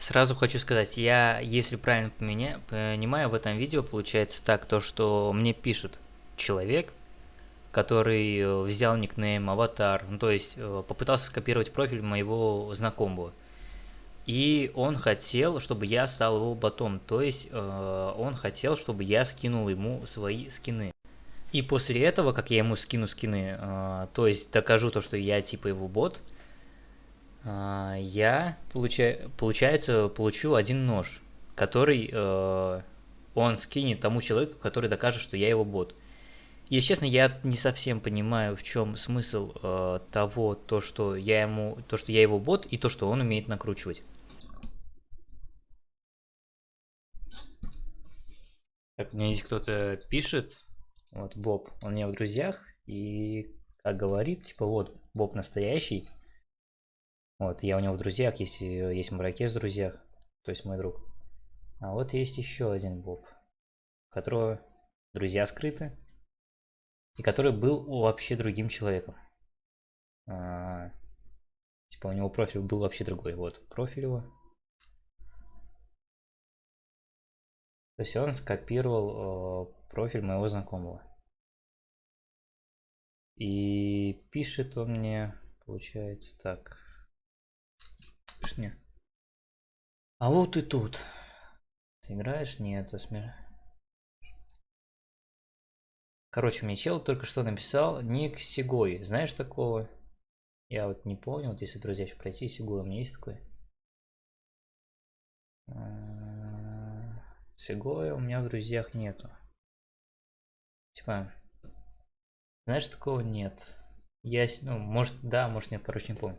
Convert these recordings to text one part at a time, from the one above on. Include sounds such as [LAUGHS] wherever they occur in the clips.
Сразу хочу сказать, я, если правильно понимаю, в этом видео получается так, то что мне пишет человек, который э, взял никнейм, аватар, ну, то есть э, попытался скопировать профиль моего знакомого. И он хотел, чтобы я стал его ботом, то есть э, он хотел, чтобы я скинул ему свои скины. И после этого, как я ему скину скины, э, то есть докажу то, что я типа его бот, э, я, получа получается, получу один нож, который э, он скинет тому человеку, который докажет, что я его бот. Если честно, я не совсем понимаю, в чем смысл э, того, то, что я ему, то, что я его бот, и то, что он умеет накручивать. Так, мне здесь кто-то пишет, вот Боб, он у меня в друзьях, и как говорит, типа вот, Боб настоящий. Вот, я у него в друзьях, если есть Маракеш в друзьях, то есть мой друг. А вот есть еще один Боб, которого друзья скрыты, и который был вообще другим человеком. А, типа у него профиль был вообще другой. Вот профиль его. То есть он скопировал э, профиль моего знакомого. И пишет он мне, получается, так. Мне. А вот и тут. Ты играешь? Нет, это смерть. Короче, мне чел только что написал ник Сигой. Знаешь такого? Я вот не помню, вот если, друзья, пройти Сигой, у меня есть такой. А, Сигоя у меня в друзьях нету. Типа, знаешь, такого нет. Я, ну, может, да, может нет, короче, не помню.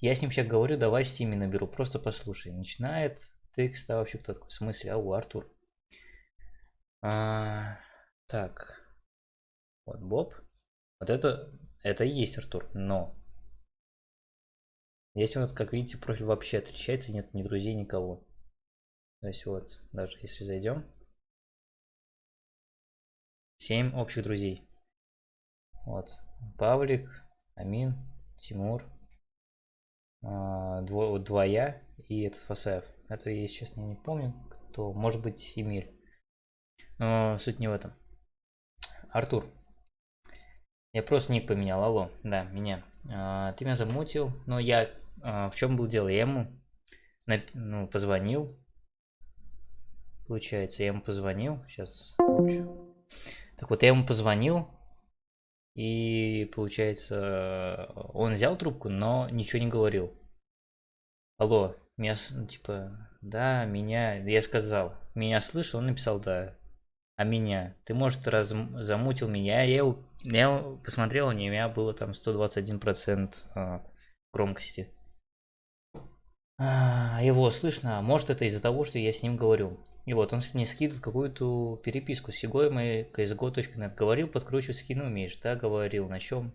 Я с ним сейчас говорю, давай стиме наберу, просто послушай. Начинает текст, а вообще кто такой? В смысле? Ау, Артур. А, так. Вот Боб. Вот это, это и есть Артур, но здесь вот, как видите, профиль вообще отличается, нет ни друзей, никого. То есть вот, даже если зайдем, 7 общих друзей. Вот, Павлик, Амин, Тимур, дво, два я и этот Фасаев. Это, если честно, не помню, кто, может быть, Эмиль. Но суть не в этом. Артур, я просто ник поменял, алло, да, меня. А, ты меня замутил, но я, а, в чем был дело, я ему на, ну, позвонил, получается, я ему позвонил, сейчас, так вот, я ему позвонил, и, получается, он взял трубку, но ничего не говорил. Алло, меня, типа, да, меня, я сказал, меня слышал, он написал, да, а меня. Ты, может, раз замутил меня. Я, я посмотрел, у меня было там 121% а, громкости. А, его слышно. Может, это из-за того, что я с ним говорю. И вот он мне скидывает какую-то переписку. Сегой мой csgo.net. Говорил, подкручивать скины умеешь. Да, говорил. На чем?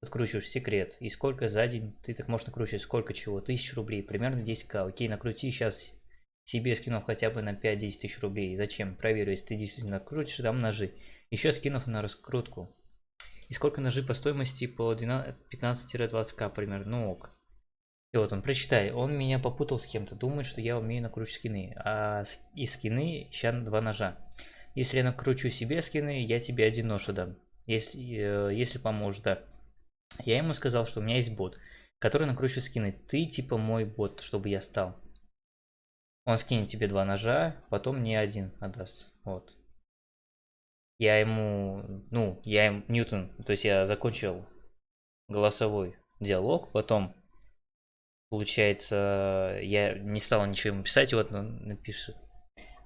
Подкручиваешь секрет. И сколько за день ты так можешь накручивать? Сколько чего? Тысяч рублей. Примерно 10к. Окей, накрути сейчас себе скинув хотя бы на 5-10 тысяч рублей. Зачем? Проверю, если ты действительно крутишь, дам ножи. Еще скинув на раскрутку. И сколько ножи по стоимости? По 15-20к примерно. Ну ок. И вот он, прочитай, он меня попутал с кем-то, думает, что я умею накручивать скины. А из скины сейчас два ножа. Если я накручу себе скины, я тебе один нож отдам. Если, э, если поможешь, да. Я ему сказал, что у меня есть бот, который накручивает скины. Ты типа мой бот, чтобы я стал. Он скинет тебе два ножа, потом мне один отдаст. Вот. Я ему, ну, я им, Ньютон, то есть я закончил голосовой диалог, потом, получается, я не стал ничего ему писать, и вот он напишет.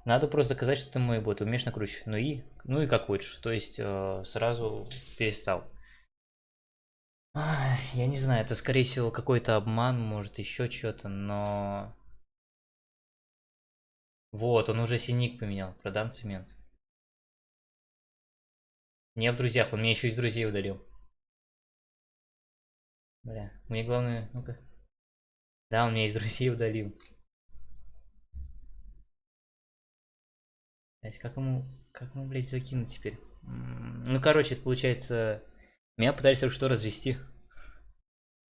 Надо просто доказать, что ты мой бот, умеешь накручивать. Ну и, ну и как хочешь. То есть э, сразу перестал. Я не знаю, это скорее всего какой-то обман, может еще что-то, но вот, он уже синик поменял. Продам цемент. Не в друзьях, он меня еще из друзей удалил. Бля, мне главное... Ну-ка. Да, он меня из друзей удалил. Блять, как ему... Как ему, блядь, закинуть теперь? Ну, короче, это получается... Меня пытались только что развести.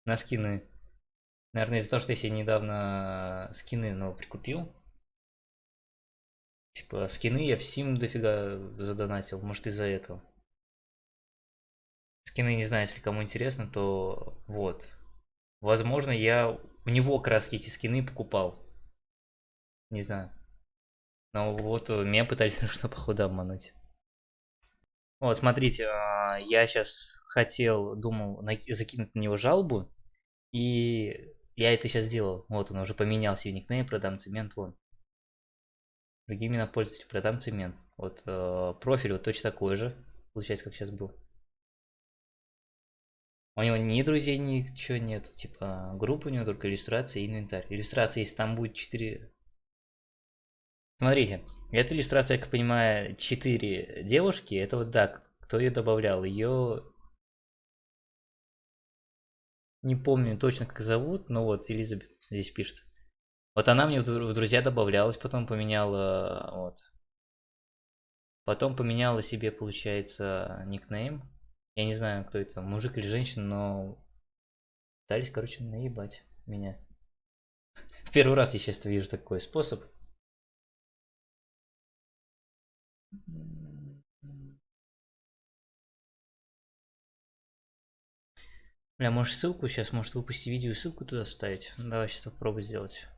На скины. Наверное, из-за того, что я себе недавно скины ну, прикупил. Типа, скины я в Steam дофига задонатил. Может, из-за этого. Скины, не знаю, если кому интересно, то вот. Возможно, я у него краски эти скины покупал. Не знаю. Но вот меня пытались, [LAUGHS] что походу, обмануть. Вот, смотрите, а, я сейчас хотел, думал, закинуть на него жалобу. И я это сейчас сделал. Вот он уже поменял себе никнейм, продам цемент, вон. Другие имена пользователя, продам цемент. Вот э, профиль вот точно такой же, получается, как сейчас был. У него ни друзей, ничего нет. Типа, группа у него только иллюстрация и инвентарь. Иллюстрация, если там будет 4... Смотрите, эта иллюстрация, как я понимаю, 4 девушки. Это вот, да, кто ее добавлял. Ее... Не помню точно, как зовут, но вот Элизабет здесь пишется. Вот она мне в друзья добавлялась, потом поменяла, вот. Потом поменяла себе, получается, никнейм. Я не знаю, кто это, мужик или женщина, но пытались, короче, наебать меня. В [LAUGHS] первый раз я сейчас вижу такой способ. Бля, можешь ссылку сейчас, может выпусти видео и ссылку туда ставить? Давай сейчас попробуй сделать.